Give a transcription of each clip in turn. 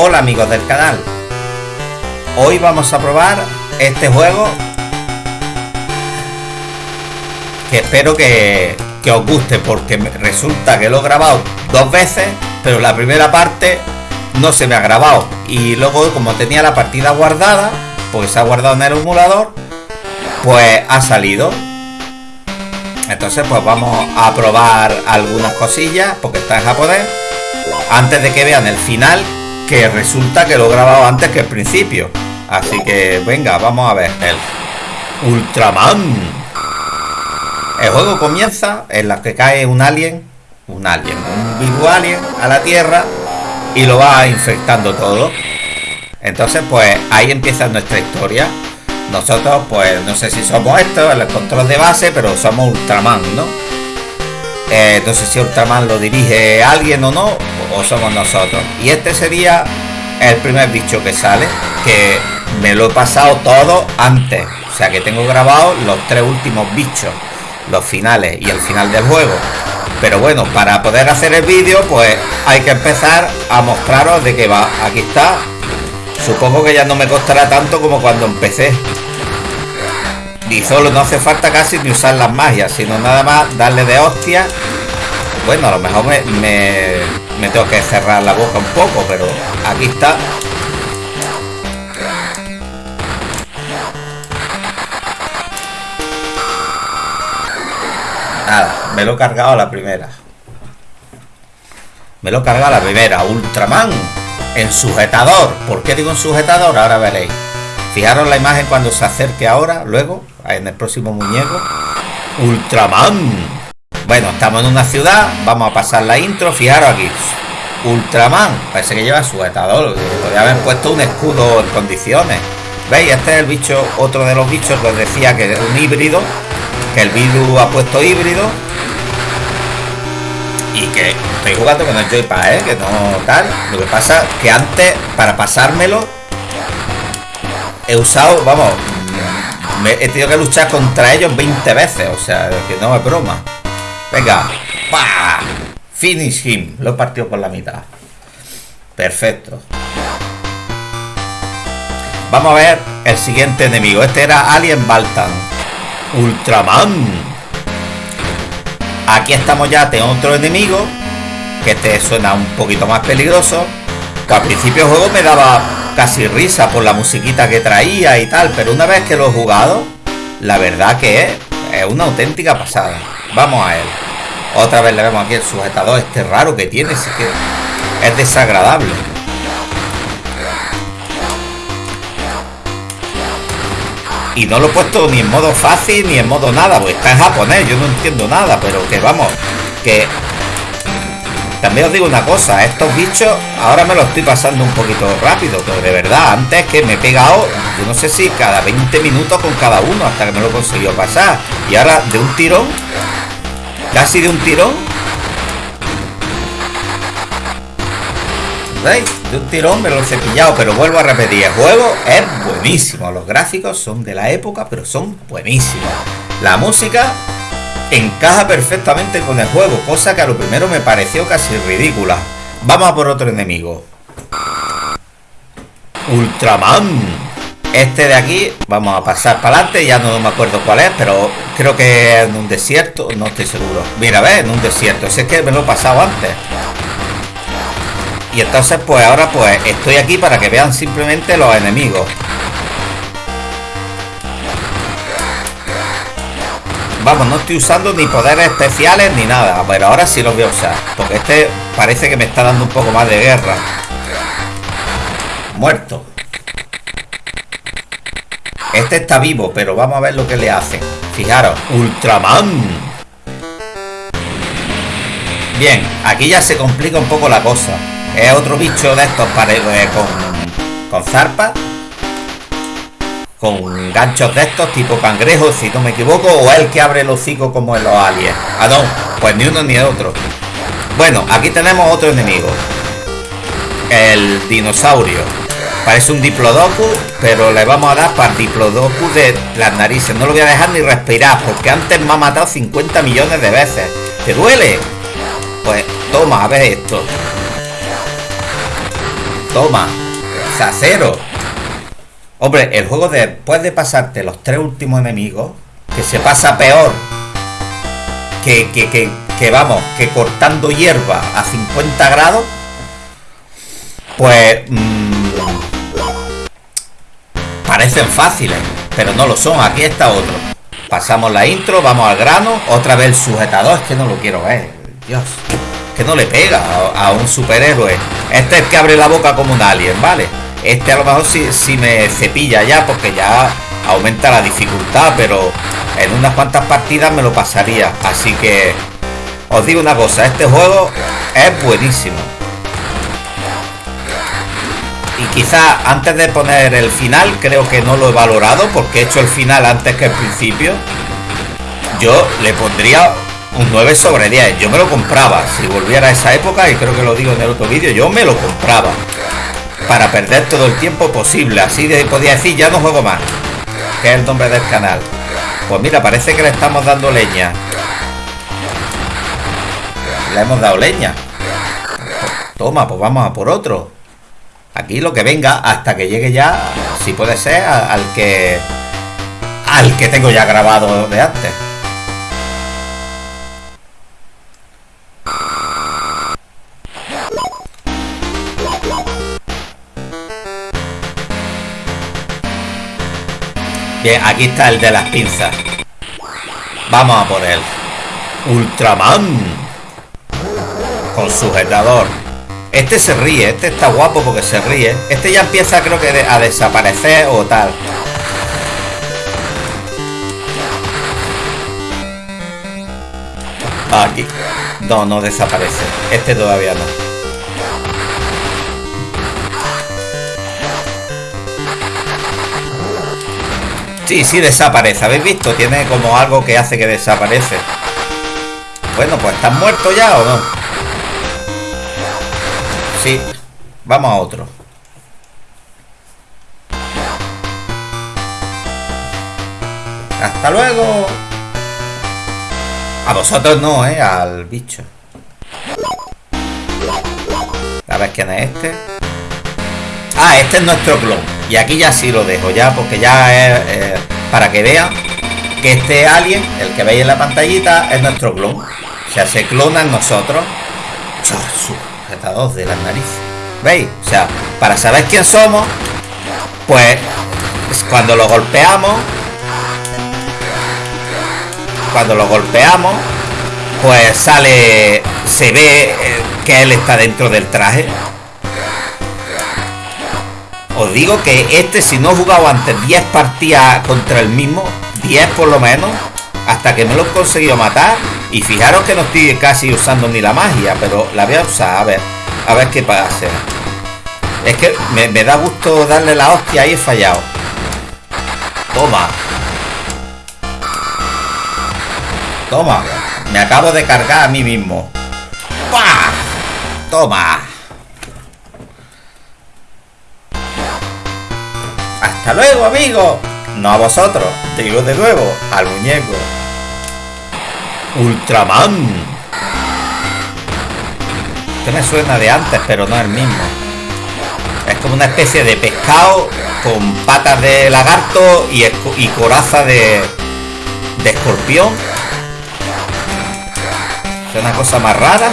Hola amigos del canal. Hoy vamos a probar este juego Que espero que, que os guste porque resulta que lo he grabado dos veces Pero la primera parte no se me ha grabado. Y luego como tenía la partida guardada Pues se ha guardado en el emulador Pues ha salido. Entonces pues vamos a probar algunas cosillas porque está en japonés. Antes de que vean el final que resulta que lo he grabado antes que el principio. Así que venga vamos a ver. El Ultraman. El juego comienza en la que cae un alien un alien, un virus alien a la tierra y lo va infectando todo. Entonces pues ahí empieza nuestra historia. Nosotros, pues, no sé si somos estos, el control de base, pero somos Ultraman, ¿no? Eh, no sé si Ultraman lo dirige alguien o no, o somos nosotros. Y este sería el primer bicho que sale, que me lo he pasado todo antes. O sea que tengo grabado los tres últimos bichos, los finales y el final del juego. Pero bueno, para poder hacer el vídeo, pues hay que empezar a mostraros de qué va. Aquí está. Supongo que ya no me costará tanto como cuando empecé y solo no hace falta casi ni usar las magias sino nada más darle de hostia. Bueno a lo mejor me, tengo que cerrar la boca un poco pero aquí está. Nada me lo he cargado a la primera. Me lo he cargado a la primera. Ultraman en sujetador. ¿por qué digo en sujetador? ahora veréis. Fijaros la imagen cuando se acerque ahora luego en el próximo muñeco. Ultraman. Bueno, estamos en una ciudad. Vamos a pasar la intro. Fijaros aquí. Ultraman. Parece que lleva sujetador. Podría haber puesto un escudo en condiciones. ¿Veis? Este es el bicho, otro de los bichos que os decía que es un híbrido. Que el virus ha puesto híbrido. Y que estoy jugando con el joypad, ¿eh? Que no tal. Lo que pasa que antes, para pasármelo, he usado, vamos, he tenido que luchar contra ellos 20 veces, o sea, que no es broma. Venga, ¡Pah! Finish him. Lo he partido por la mitad. Perfecto. Vamos a ver el siguiente enemigo. Este era Alien Baltan. Ultraman. Aquí estamos ya tengo otro enemigo. Que este suena un poquito más peligroso. Que al principio el juego me daba casi risa por la musiquita que traía y tal, pero una vez que lo he jugado, la verdad que es, una auténtica pasada. Vamos a él. Otra vez le vemos aquí el sujetador este raro que tiene, sí que es desagradable. Y no lo he puesto ni en modo fácil ni en modo nada, pues está en japonés, yo no entiendo nada, pero que vamos, que también os digo una cosa, estos bichos ahora me lo estoy pasando un poquito rápido, pero de verdad, antes que me he pegado, yo no sé si cada 20 minutos con cada uno hasta que me lo consiguió pasar. Y ahora de un tirón, casi de un tirón, ¿veis? De un tirón me lo he cepillado, pero vuelvo a repetir, el juego es buenísimo, los gráficos son de la época, pero son buenísimos. La música encaja perfectamente con el juego, cosa que a lo primero me pareció casi ridícula. Vamos a por otro enemigo. Ultraman. Este de aquí, vamos a pasar para adelante, ya no me acuerdo cuál es, pero creo que en un desierto, no estoy seguro. Mira, ve, en un desierto, ese es que me lo he pasado antes. Y entonces pues ahora pues estoy aquí para que vean simplemente los enemigos. Vamos, no estoy usando ni poderes especiales ni nada. Pero ahora sí los voy a usar. Porque este parece que me está dando un poco más de guerra. Muerto. Este está vivo, pero vamos a ver lo que le hace. Fijaros, Ultraman. Bien, aquí ya se complica un poco la cosa. Es otro bicho de estos para, eh, con, con zarpas con ganchos de estos tipo cangrejos, si no me equivoco, o el que abre el hocico como en los aliens. Ah, no, pues ni uno ni otro. Bueno, aquí tenemos otro enemigo. El dinosaurio. Parece un diplodocus, pero le vamos a dar para diplodocus de las narices. No lo voy a dejar ni respirar, porque antes me ha matado 50 millones de veces. ¿Te duele? Pues toma, a ver esto. Toma. O sea, cero. Hombre, el juego después de pasarte los tres últimos enemigos, que se pasa peor que, que, que, que vamos, que cortando hierba a 50 grados, pues mmm, parecen fáciles, pero no lo son. Aquí está otro. Pasamos la intro, vamos al grano, otra vez el sujetador, es que no lo quiero ver. Dios, que no le pega a, a un superhéroe. Este es que abre la boca como un alien, ¿vale? Este a lo mejor si, me cepilla ya, porque ya aumenta la dificultad, pero en unas cuantas partidas me lo pasaría. Así que os digo una cosa, este juego es buenísimo. Y quizá antes de poner el final, creo que no lo he valorado porque he hecho el final antes que el principio. Yo le pondría un 9 sobre 10. Yo me lo compraba. Si volviera a esa época, y creo que lo digo en el otro vídeo, yo me lo compraba. Para perder todo el tiempo posible. Así de, podía decir, ya no juego más. Que es el nombre del canal. Pues mira, parece que le estamos dando leña. Le hemos dado leña. Toma, pues vamos a por otro. Aquí lo que venga hasta que llegue ya, si puede ser, al que al que tengo ya grabado de antes. Bien, aquí está el de las pinzas. Vamos a por él. Ultraman. Con sujetador. Este se ríe, este está guapo porque se ríe. Este ya empieza creo que a desaparecer o tal. Aquí. No, no desaparece. Este todavía no. Sí, sí desaparece. ¿Habéis visto? Tiene como algo que hace que desaparece. Bueno, pues ¿están muertos ya o no? Sí. Vamos a otro. Hasta luego. A vosotros no, ¿eh? Al bicho. A ver quién es este. Ah, este es nuestro clon. Y aquí ya sí lo dejo, ya, porque ya es eh, para que vean que este alien, el que veis en la pantallita, es nuestro clon. O sea, se clona en nosotros. Sujetador de las narices. ¿Veis? O sea, para saber quién somos, pues cuando lo golpeamos, cuando lo golpeamos, pues sale, se ve eh, que él está dentro del traje. Os digo que este, si no he jugado antes 10 partidas contra el mismo, 10 por lo menos, hasta que me lo he conseguido matar. Y fijaros que no estoy casi usando ni la magia, pero la voy a usar, a ver, a ver qué pasa. Es que me, da gusto darle la hostia y he fallado. Toma. Toma. Me acabo de cargar a mí mismo. ¡Pah! Toma. Hasta luego, amigo. No a vosotros. Digo de nuevo, al muñeco. Ultraman. Este me suena de antes, pero no es el mismo. Es como una especie de pescado con patas de lagarto y, coraza de, de escorpión. Es una cosa más rara.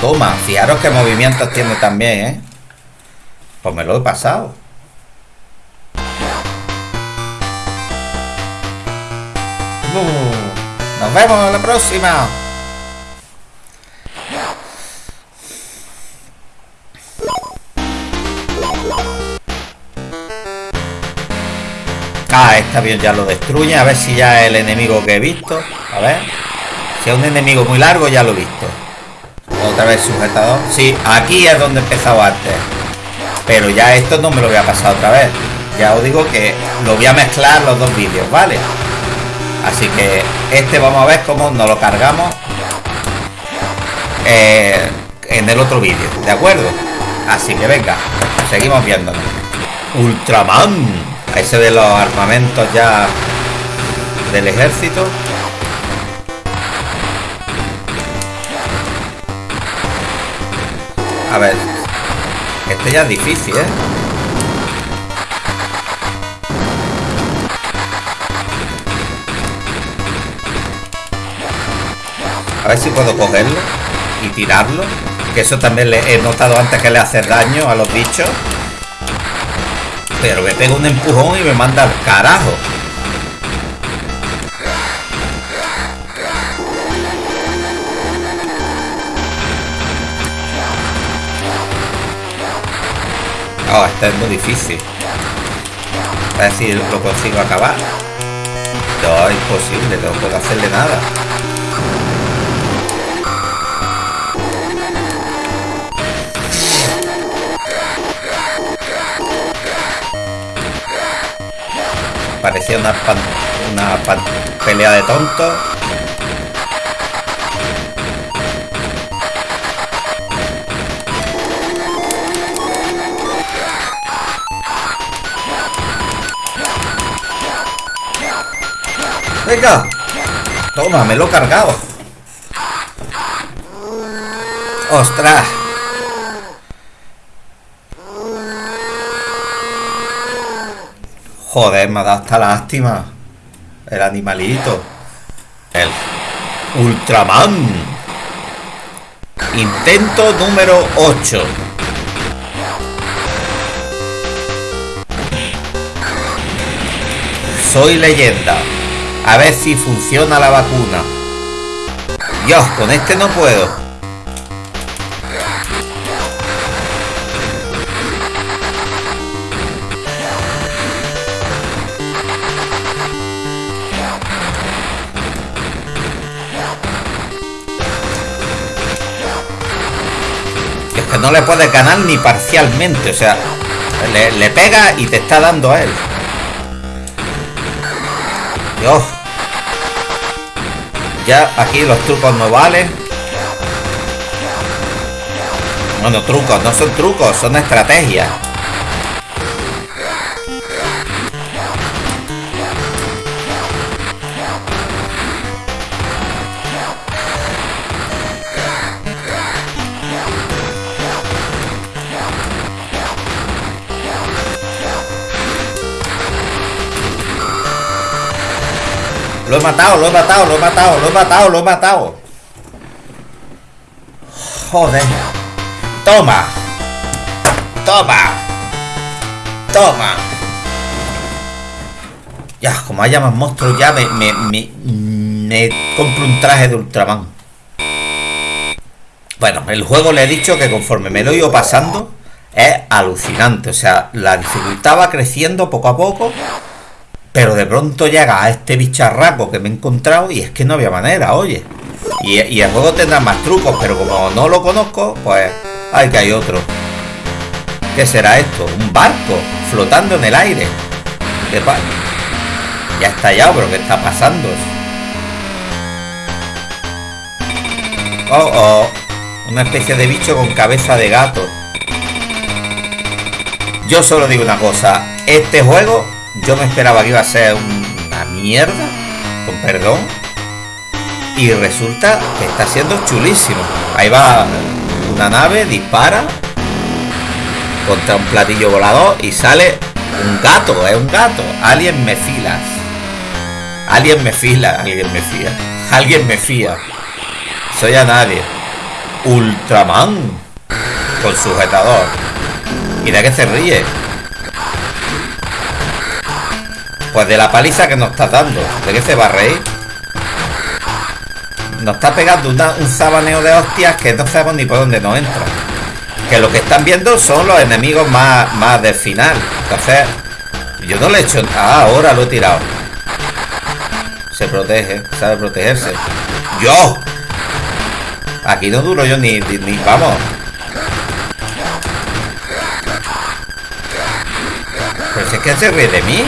Toma, fijaros qué movimientos tiene también, ¿eh? Pues me lo he pasado. Nos vemos en la próxima. Ah, este avión ya lo destruye. A ver si ya es el enemigo que he visto. A ver. Si es un enemigo muy largo, ya lo he visto. Otra vez sujetador. Sí, aquí es donde he empezado antes. Pero ya esto no me lo voy a pasar otra vez. Ya os digo que lo voy a mezclar los dos vídeos, ¿vale? Así que este vamos a ver cómo nos lo cargamos eh, en el otro vídeo, ¿de acuerdo? Así que venga, seguimos viéndonos. Ultraman. Ahí se ven los armamentos ya del ejército. A ver. Este ya es difícil, ¿eh? A ver si puedo cogerlo y tirarlo. Que eso también le he notado antes que le hace daño a los bichos. Pero me pega un empujón y me manda al carajo. Oh, este es muy difícil. A ver si lo consigo acabar. No, es imposible, no puedo hacerle nada. Parecía una, una pelea de tontos. Venga. Toma, me lo he cargado. ¡Ostras! Joder, me ha dado hasta lástima. El animalito. El Ultraman. Intento número 8. Soy leyenda. A ver si funciona la vacuna. Dios, con este no puedo. Es que no le puedes ganar ni parcialmente, o sea, le, le pega y te está dando a él. Dios. Ya aquí los trucos no valen. Bueno, trucos, no son trucos, son estrategias. Lo he matado, lo he matado, lo he matado, lo he matado, lo he matado. Joder. Toma. Toma. Toma. Ya, como haya más monstruos, ya me, me, me, compro un traje de Ultraman. Bueno, el juego le he dicho que conforme me lo he ido pasando, es alucinante. O sea, la dificultad va creciendo poco a poco pero de pronto llega a este bicharraco que me he encontrado y es que no había manera, oye. Y, el juego tendrá más trucos, pero como no lo conozco, pues hay que hay otro. ¿Qué será esto? Un barco flotando en el aire. ¿Qué pasa? Ya está estallado, pero ¿qué está pasando? Oh, oh. Una especie de bicho con cabeza de gato. Yo solo digo una cosa. Este juego yo me esperaba que iba a ser una mierda, con perdón. Y resulta que está siendo chulísimo. Ahí va una nave, dispara contra un platillo volador y sale un gato, es un gato. Alguien me filas. Alguien me fila, alguien me fía. Alguien me fía. Soy a nadie. Ultraman. Con sujetador. ¿Y de qué se ríe? Pues de la paliza que nos estás dando. ¿De qué se va a reír? Nos está pegando un sabaneo de hostias que no sabemos ni por dónde nos entra. Que lo que están viendo son los enemigos más, más del final. Entonces, yo no le he hecho... Ah, ahora lo he tirado. Se protege, sabe protegerse. ¡Yo! Aquí no duro yo ni, ni, ni vamos. Pero si es que se ríe de mí.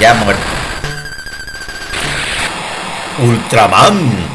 Ya muerto. Ultraman.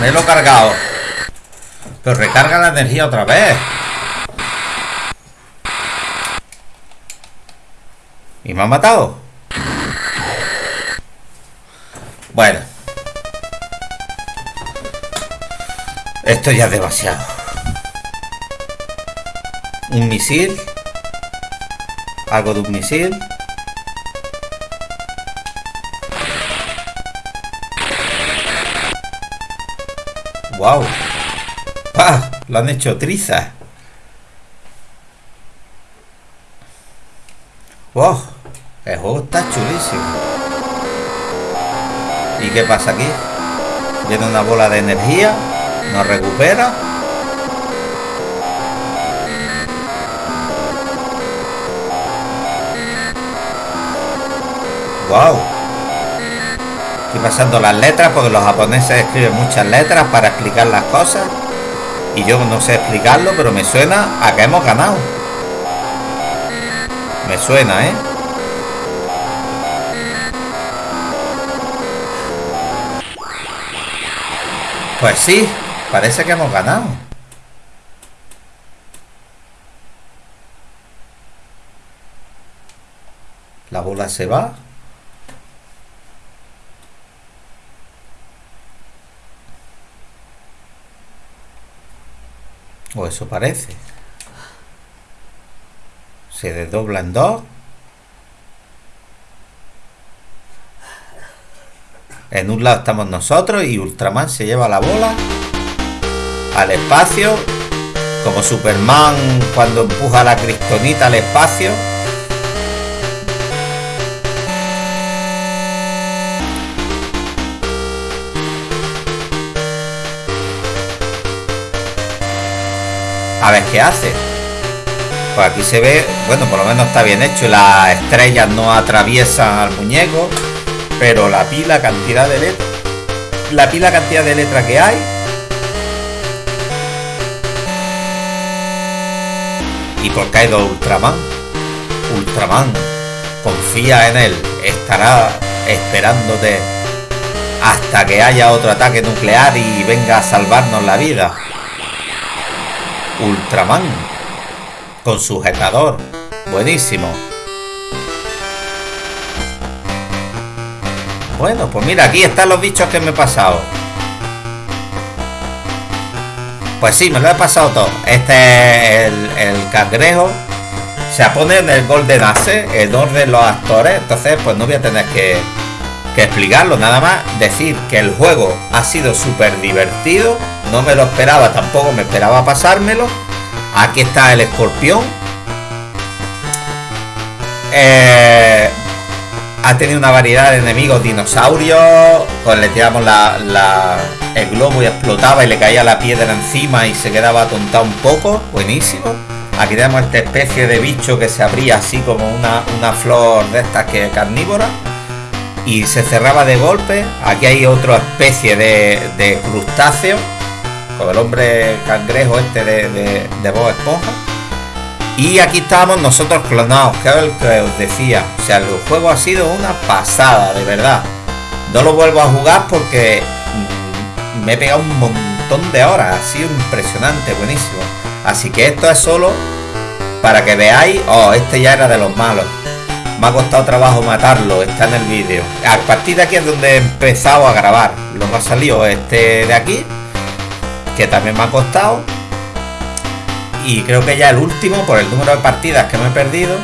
Me lo he cargado. Pero recarga la energía otra vez. ¿Y me ha matado? Bueno. Esto ya es demasiado. Un misil. Algo de un misil. Wow. ¡Ah! Lo han hecho triza. ¡Wow! El juego está chulísimo. ¿Y qué pasa aquí? Viene una bola de energía. Nos recupera. ¡Wow! Estoy pasando las letras porque los japoneses escriben muchas letras para explicar las cosas. Y yo no sé explicarlo, pero me suena a que hemos ganado. Me suena, ¿eh? Pues sí, parece que hemos ganado. La bola se va. O eso parece. Se desdobla en dos. En un lado estamos nosotros y Ultraman se lleva la bola al espacio. Como Superman cuando empuja la cristonita al espacio. A ver qué hace. Pues aquí se ve, bueno, por lo menos está bien hecho. Las estrellas no atraviesan al muñeco. Pero la pila cantidad de letra. La pila cantidad de letra que hay. ¿Y por qué hay dos Ultraman? Ultraman. Confía en él. Estará esperándote hasta que haya otro ataque nuclear y venga a salvarnos la vida. Ultraman con sujetador. Buenísimo. Bueno, pues mira, aquí están los bichos que me he pasado. Pues sí, me lo he pasado todo. Este es el, cangrejo. Se pone en el Golden Ace, en orden los actores. Entonces, pues no voy a tener que, que explicarlo. Nada más decir que el juego ha sido súper divertido no me lo esperaba, tampoco me esperaba pasármelo. Aquí está el escorpión. Eh, ha tenido una variedad de enemigos dinosaurios. Pues le tiramos la, el globo y explotaba y le caía la piedra encima y se quedaba atontado un poco. Buenísimo. Aquí tenemos esta especie de bicho que se abría así como una, una flor de estas que carnívora y se cerraba de golpe. Aquí hay otra especie de, crustáceo el hombre cangrejo este de, de, de Bob Esponja. Y aquí estábamos nosotros clonados, que es el que os decía. O sea, el juego ha sido una pasada, de verdad. No lo vuelvo a jugar porque mm, me he pegado un montón de horas. Ha sido impresionante, buenísimo. Así que esto es solo para que veáis. Oh, este ya era de los malos. Me ha costado trabajo matarlo, está en el vídeo. A partir de aquí es donde he empezado a grabar. Luego ha salido este de aquí que también me ha costado. Y creo que ya el último, por el número de partidas que me he perdido,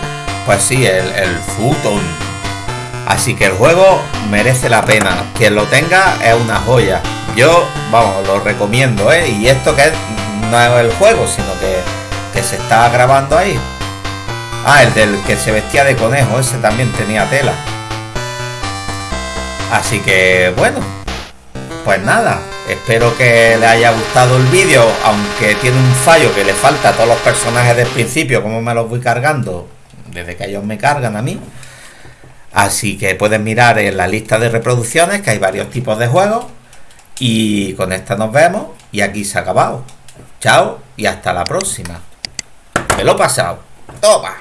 pues sí, el, el Futon. Así que el juego merece la pena. Quien lo tenga es una joya. Yo, vamos, lo recomiendo, ¿eh? Y esto que no es el juego, sino que, que se está grabando ahí. Ah, el del que se vestía de conejo, ese también tenía tela. Así que, bueno, pues nada, Espero que les haya gustado el vídeo, aunque tiene un fallo que le falta a todos los personajes del principio, como me los voy cargando desde que ellos me cargan a mí. Así que pueden mirar en la lista de reproducciones que hay varios tipos de juegos. Y con esta nos vemos y aquí se ha acabado. Chao y hasta la próxima. Me lo he pasado. Toma.